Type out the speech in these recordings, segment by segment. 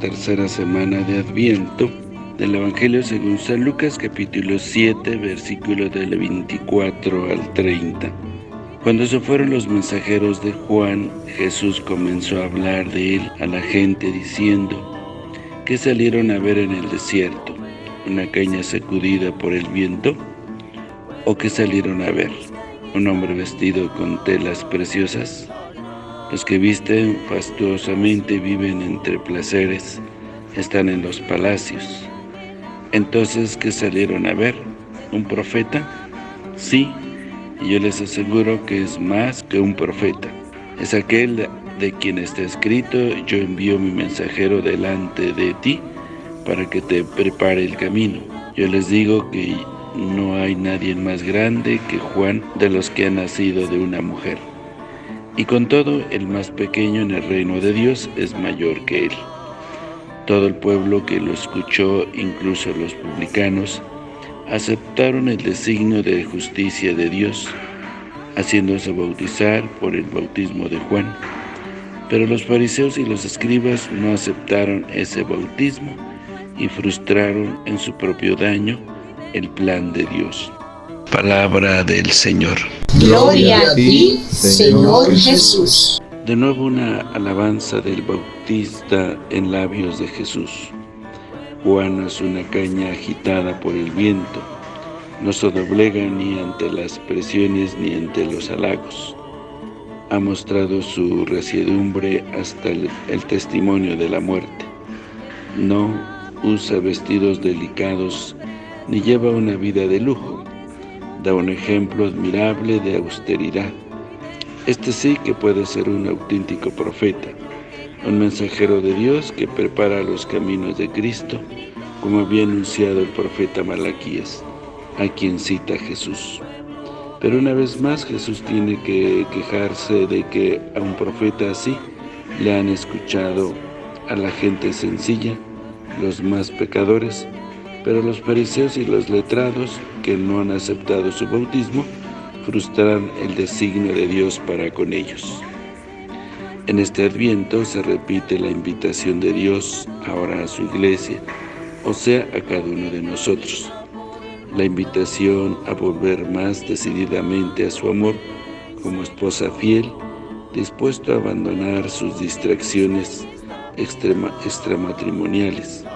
tercera semana de Adviento del Evangelio según San Lucas capítulo 7 versículo del 24 al 30. Cuando se fueron los mensajeros de Juan, Jesús comenzó a hablar de él a la gente diciendo, ¿qué salieron a ver en el desierto? ¿Una caña sacudida por el viento? ¿O qué salieron a ver? ¿Un hombre vestido con telas preciosas? Los que visten fastuosamente viven entre placeres, están en los palacios. Entonces, ¿qué salieron a ver? ¿Un profeta? Sí, y yo les aseguro que es más que un profeta. Es aquel de quien está escrito, yo envío mi mensajero delante de ti, para que te prepare el camino. Yo les digo que no hay nadie más grande que Juan de los que ha nacido de una mujer. Y con todo, el más pequeño en el reino de Dios es mayor que él. Todo el pueblo que lo escuchó, incluso los publicanos, aceptaron el designio de justicia de Dios, haciéndose bautizar por el bautismo de Juan. Pero los fariseos y los escribas no aceptaron ese bautismo y frustraron en su propio daño el plan de Dios. Palabra del Señor. Gloria a ti, Señor Jesús. De nuevo una alabanza del Bautista en labios de Jesús. Juan es una caña agitada por el viento. No se doblega ni ante las presiones ni ante los halagos. Ha mostrado su resiedumbre hasta el testimonio de la muerte. No usa vestidos delicados ni lleva una vida de lujo. Da un ejemplo admirable de austeridad. Este sí que puede ser un auténtico profeta, un mensajero de Dios que prepara los caminos de Cristo, como había anunciado el profeta Malaquías, a quien cita Jesús. Pero una vez más Jesús tiene que quejarse de que a un profeta así le han escuchado a la gente sencilla, los más pecadores, pero los fariseos y los letrados, que no han aceptado su bautismo, frustraron el designio de Dios para con ellos. En este Adviento se repite la invitación de Dios ahora a su iglesia, o sea, a cada uno de nosotros. La invitación a volver más decididamente a su amor como esposa fiel, dispuesto a abandonar sus distracciones extramatrimoniales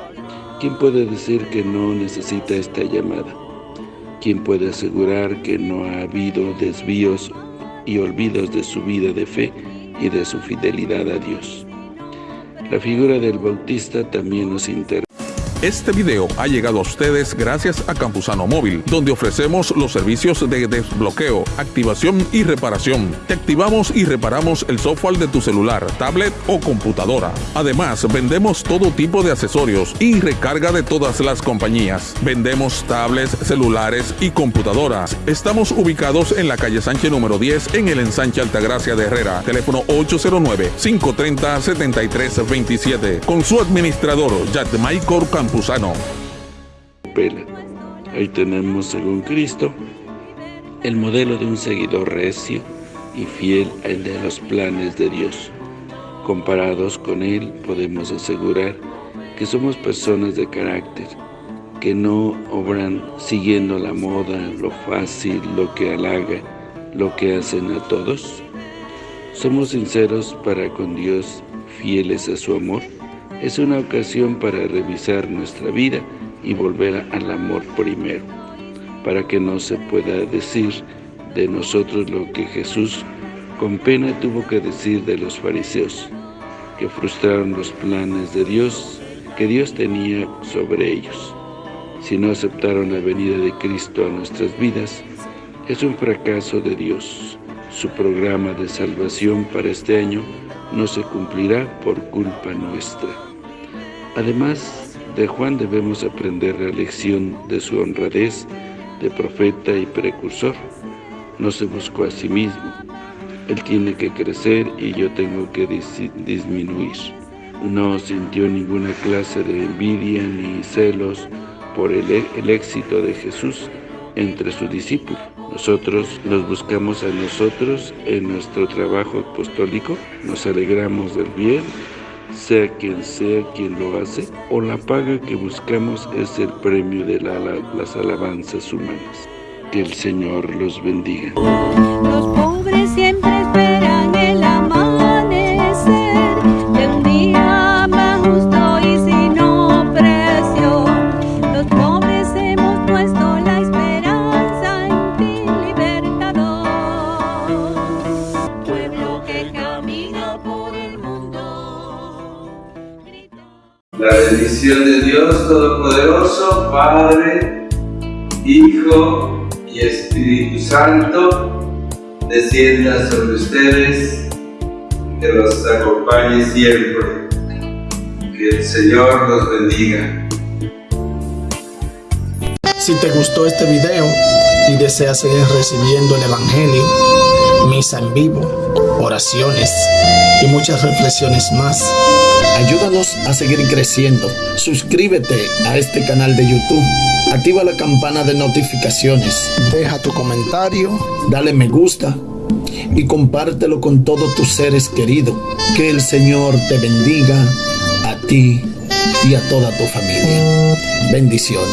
¿Quién puede decir que no necesita esta llamada? ¿Quién puede asegurar que no ha habido desvíos y olvidos de su vida de fe y de su fidelidad a Dios? La figura del Bautista también nos interesa. Este video ha llegado a ustedes gracias a Campusano Móvil, donde ofrecemos los servicios de desbloqueo, activación y reparación. Te activamos y reparamos el software de tu celular, tablet o computadora. Además, vendemos todo tipo de accesorios y recarga de todas las compañías. Vendemos tablets, celulares y computadoras. Estamos ubicados en la calle Sánchez número 10 en el ensanche Altagracia de Herrera. Teléfono 809-530-7327. Con su administrador, Michael Campos. Ahí tenemos, según Cristo, el modelo de un seguidor recio y fiel al de los planes de Dios. Comparados con Él, podemos asegurar que somos personas de carácter, que no obran siguiendo la moda, lo fácil, lo que halaga, lo que hacen a todos. Somos sinceros para con Dios, fieles a su amor, es una ocasión para revisar nuestra vida y volver al amor primero, para que no se pueda decir de nosotros lo que Jesús con pena tuvo que decir de los fariseos, que frustraron los planes de Dios que Dios tenía sobre ellos. Si no aceptaron la venida de Cristo a nuestras vidas, es un fracaso de Dios. Su programa de salvación para este año no se cumplirá por culpa nuestra. Además, de Juan debemos aprender la lección de su honradez de profeta y precursor. No se buscó a sí mismo. Él tiene que crecer y yo tengo que disminuir. No sintió ninguna clase de envidia ni celos por el, el éxito de Jesús entre sus discípulos. Nosotros nos buscamos a nosotros en nuestro trabajo apostólico, nos alegramos del bien sea quien sea quien lo hace, o la paga que buscamos es el premio de las alabanzas humanas. Que el Señor los bendiga. Los pobres siempre esperan La bendición de Dios Todopoderoso, Padre, Hijo y Espíritu Santo descienda sobre ustedes, que los acompañe siempre. Que el Señor los bendiga. Si te gustó este video y deseas seguir recibiendo el Evangelio, misa en vivo, oraciones y muchas reflexiones más, ayúdanos a seguir creciendo. Suscríbete a este canal de YouTube Activa la campana de notificaciones. Deja tu comentario, dale me gusta y compártelo con todos tus seres queridos. Que el Señor te bendiga a ti y a toda tu familia. Bendiciones.